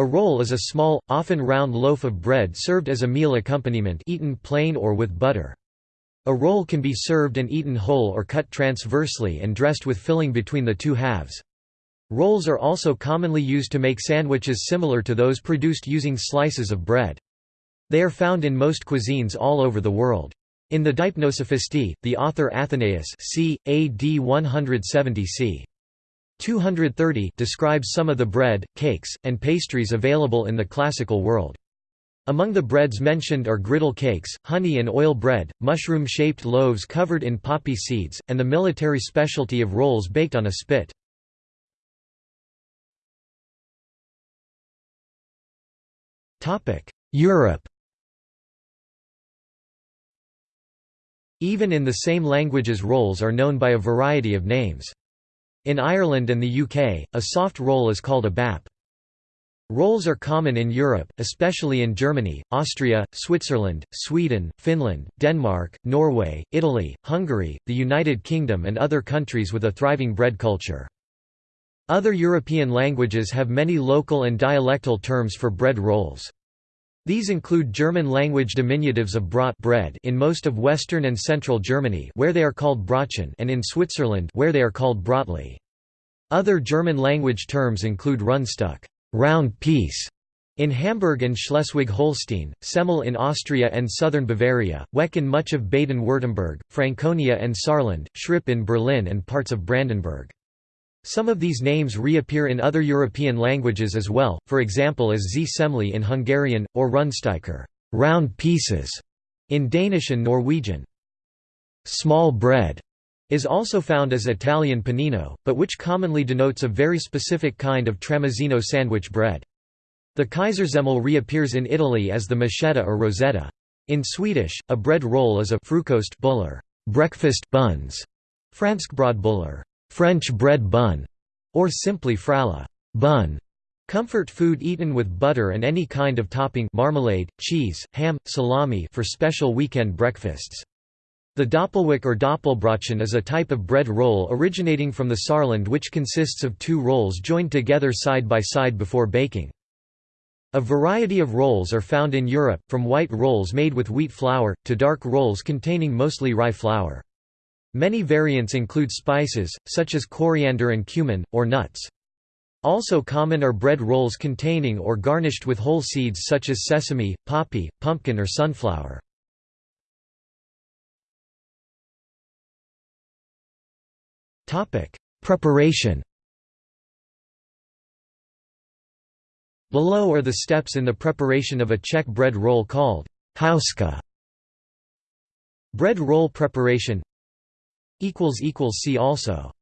A roll is a small, often round loaf of bread served as a meal accompaniment eaten plain or with butter. A roll can be served and eaten whole or cut transversely and dressed with filling between the two halves. Rolls are also commonly used to make sandwiches similar to those produced using slices of bread. They are found in most cuisines all over the world. In the Deipnosophistae, the author Athenaeus c. AD 170 c. 230 describes some of the bread, cakes, and pastries available in the classical world. Among the breads mentioned are griddle cakes, honey and oil bread, mushroom-shaped loaves covered in poppy seeds, and the military specialty of rolls baked on a spit. Europe Even in the same languages rolls are known by a variety of names. In Ireland and the UK, a soft roll is called a bap. Rolls are common in Europe, especially in Germany, Austria, Switzerland, Sweden, Finland, Denmark, Norway, Italy, Hungary, the United Kingdom and other countries with a thriving bread culture. Other European languages have many local and dialectal terms for bread rolls. These include German-language diminutives of Brot bread in most of western and central Germany where they are called Brötchen and in Switzerland where they are called Brötli. Other German-language terms include Rundstück round piece", in Hamburg and Schleswig-Holstein, Semmel in Austria and southern Bavaria, Weck in much of Baden-Württemberg, Franconia and Saarland, Schripp in Berlin and parts of Brandenburg. Some of these names reappear in other European languages as well, for example as Z semli in Hungarian, or Rundstykker round pieces", in Danish and Norwegian. Small bread is also found as Italian panino, but which commonly denotes a very specific kind of tramezzino sandwich bread. The Kaisersemmel reappears in Italy as the michetta or rosetta. In Swedish, a bread roll is a frukostbullar breakfast buns, franskbrödbullar French bread bun, or simply fralla bun. Comfort food eaten with butter and any kind of topping marmalade, cheese, ham, salami for special weekend breakfasts. The Doppelweck or Doppelbrotchen is a type of bread roll originating from the Saarland which consists of two rolls joined together side by side before baking. A variety of rolls are found in Europe, from white rolls made with wheat flour, to dark rolls containing mostly rye flour. Many variants include spices, such as coriander and cumin, or nuts. Also common are bread rolls containing or garnished with whole seeds such as sesame, poppy, pumpkin or sunflower. Preparation Below are the steps in the preparation of a Czech bread roll called houska. Bread roll preparation See also